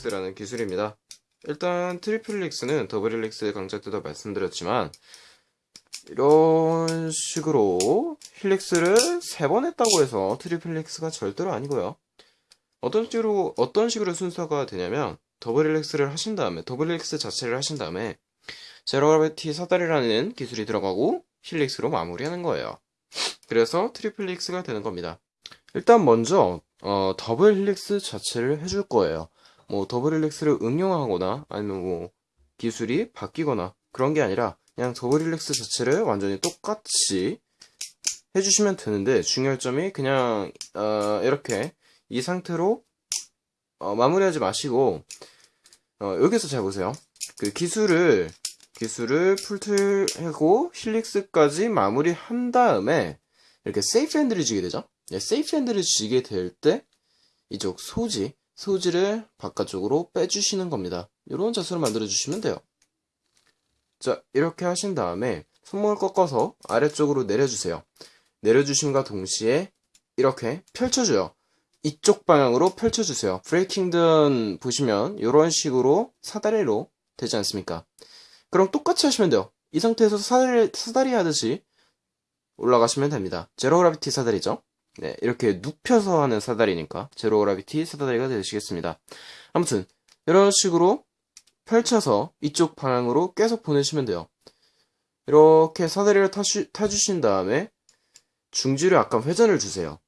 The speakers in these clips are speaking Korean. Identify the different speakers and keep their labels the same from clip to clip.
Speaker 1: triple helix라는 기술입니다. 일단 triple helix는 double helix 강좌 때도 말씀드렸지만 이런 식으로 helix를 세 번 했다고 해서 triple helix가 절대로 아니고요. 어떤 식으로 어떤 식으로 순서가 되냐면 double helix를 하신 다음에 double helix 자체를 하신 다음에 zero gravity 사다리라는 기술이 들어가고 helix로 마무리하는 거예요. 그래서 triple helix가 되는 겁니다. 일단 먼저 어, double helix 자체를 해줄 거예요. 뭐 double helix를 응용하거나 아니면 뭐 기술이 바뀌거나 그런 게 아니라 그냥 double helix 자체를 완전히 똑같이 해주시면 되는데 중요할 점이 그냥 어, 이렇게 이 상태로 어, 마무리하지 마시고 어, 여기서 잘 보세요. 그 기술을 기술을 풀틀 하고 helix까지 마무리한 다음에 이렇게 세이프 핸들을 쥐게 되죠. 네, 세이프 핸들을 쥐게 될 때 이쪽 소지, 소지를 바깥쪽으로 빼주시는 겁니다. 이런 자세로 만들어 주시면 돼요. 자, 이렇게 하신 다음에 손목을 꺾어서 아래쪽으로 내려주세요. 내려주심과 동시에 이렇게 펼쳐줘요. 이쪽 방향으로 펼쳐주세요. 브레이킹든 보시면 이런 식으로 사다리로 되지 않습니까? 그럼 똑같이 하시면 돼요. 이 상태에서 사다리, 사다리 하듯이 올라가시면 됩니다. zero gravity 사다리죠. 네, 이렇게 눕혀서 하는 사다리니까 zero gravity 사다리가 되시겠습니다. 아무튼 이런 식으로 펼쳐서 이쪽 방향으로 계속 보내시면 돼요. 이렇게 사다리를 타주, 타주신 다음에 중지를 약간 회전을 주세요.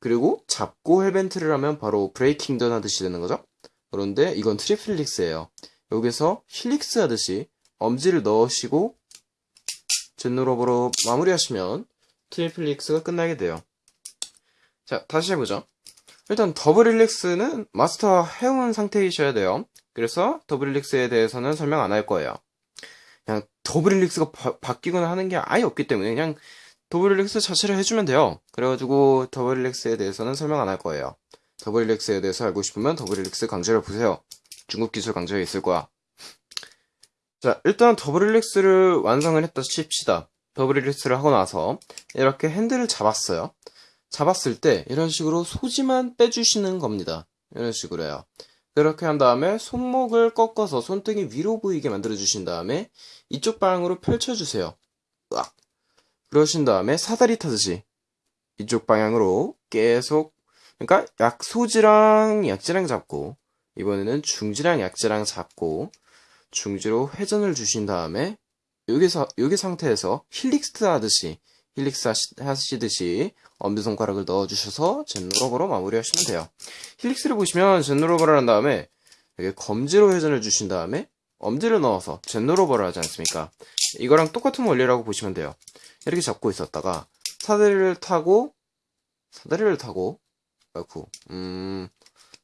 Speaker 1: 그리고 잡고 hellbent를 하면 바로 breaking dawn 하듯이 되는 거죠. 그런데 이건 triple helix예요. 여기서 helix 하듯이 엄지를 넣으시고 zen rollover로 마무리하시면 triple helix가 끝나게 돼요. 자, 다시 해보죠. 일단 double helix는 마스터 해온 상태이셔야 돼요. 그래서 double helix에 대해서는 설명 안 할 거예요. 그냥 double helix가 바, 뀌거나 하는 게 아예 없기 때문에 그냥 double helix 자체를 해주면 돼요. 그래가지고 double helix에 대해서는 설명 안 할 거예요. double helix에 대해서 알고 싶으면 double helix 강좌를 보세요. 중급 기술 강좌에 있을 거야. 자, 일단 double helix를 완성을 했다 칩시다. double helix를 하고 나서 이렇게 핸들을 잡았어요. 잡았을 때 이런 식으로 소지만 빼주시는 겁니다. 이런 식으로요. 그렇게 한 다음에 손목을 꺾어서 손등이 위로 보이게 만들어 주신 다음에 이쪽 방향으로 펼쳐주세요. 으악. 그러신 다음에 사다리 타듯이 이쪽 방향으로 계속 그러니까 약소지랑 약지랑 잡고 이번에는 중지랑 약지랑 잡고 중지로 회전을 주신 다음에 여기서 여기 상태에서 helix 하듯이 helix 하시 듯이 엄지손가락을 넣어주셔서 zen rollover로 마무리하시면 돼요. helix를 보시면 zen rollover를 한 다음에 이렇게 검지로 회전을 주신 다음에 엄지를 넣어서 zen rollover를 하지 않습니까? 이거랑 똑같은 원리라고 보시면 돼요. 이렇게 잡고 있었다가 사다리를 타고 사다리를 타고 아이쿠 음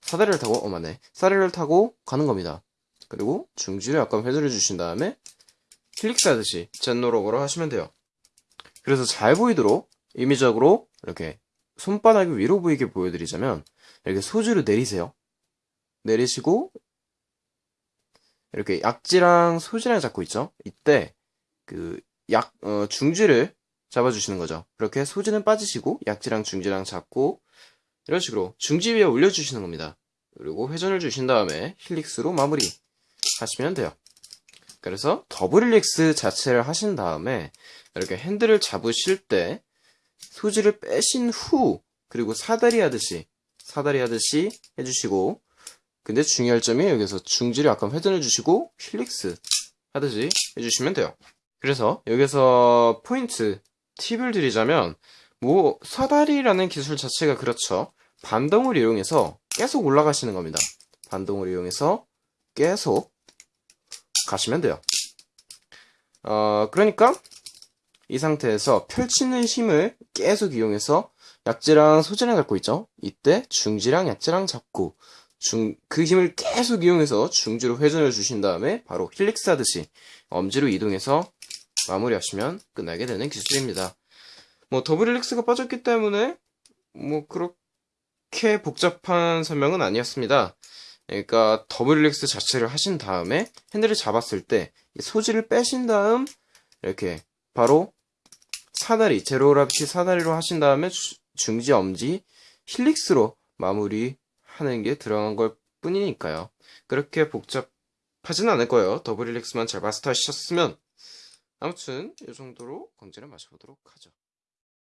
Speaker 1: 사다리를 타고 어 맞네 사다리를 타고 가는 겁니다. 그리고 중지를 약간 회전을 주신 다음에 힐릭스 하듯이 젠노러버로 하시면 돼요. 그래서 잘 보이도록 임의적으로 이렇게 손바닥이 위로 보이게 보여드리자면 이렇게 소주를 내리세요. 내리시고 이렇게 약지랑 소지랑 잡고 있죠. 이때 그 약 어, 중지를 잡아주시는 거죠. 그렇게 소지는 빠지시고 약지랑 중지랑 잡고 이런 식으로 중지 위에 올려주시는 겁니다. 그리고 회전을 주신 다음에 helix로 마무리 하시면 돼요. 그래서 double helix 자체를 하신 다음에 이렇게 핸들을 잡으실 때 소지를 빼신 후 그리고 사다리 하듯이 사다리 하듯이 해주시고 근데 중요할 점이 여기서 중지를 약간 회전해 주시고 helix 하듯이 해주시면 돼요. 그래서 여기서 포인트 팁을 드리자면 뭐 사다리라는 기술 자체가 그렇죠. 반동을 이용해서 계속 올라가시는 겁니다. 반동을 이용해서 계속 가시면 돼요 어 그러니까 이 상태에서 펼치는 힘을 계속 이용해서 약지랑 소지랑 잡고 있죠. 이때 중지랑 약지랑 잡고 중, 그 힘을 계속 이용해서 중지로 회전을 주신 다음에 바로 helix 하듯이 엄지로 이동해서 마무리하시면 끝나게 되는 기술입니다. 뭐 double helix가 빠졌기 때문에 뭐 그렇게 복잡한 설명은 아니었습니다. 그러니까 double helix 자체를 하신 다음에 핸들을 잡았을 때 소지를 빼신 다음 이렇게 바로 사다리, zero gravity 사다리로 하신 다음에 중지, 엄지, 힐릭스로 마무리하는 게 들어간 걸 뿐이니까요. 그렇게 복잡하진 않을 거예요. 더블 릴렉스만 잘 마스터 하셨으면. 아무튼 이 정도로 건지를 마셔보도록 하죠.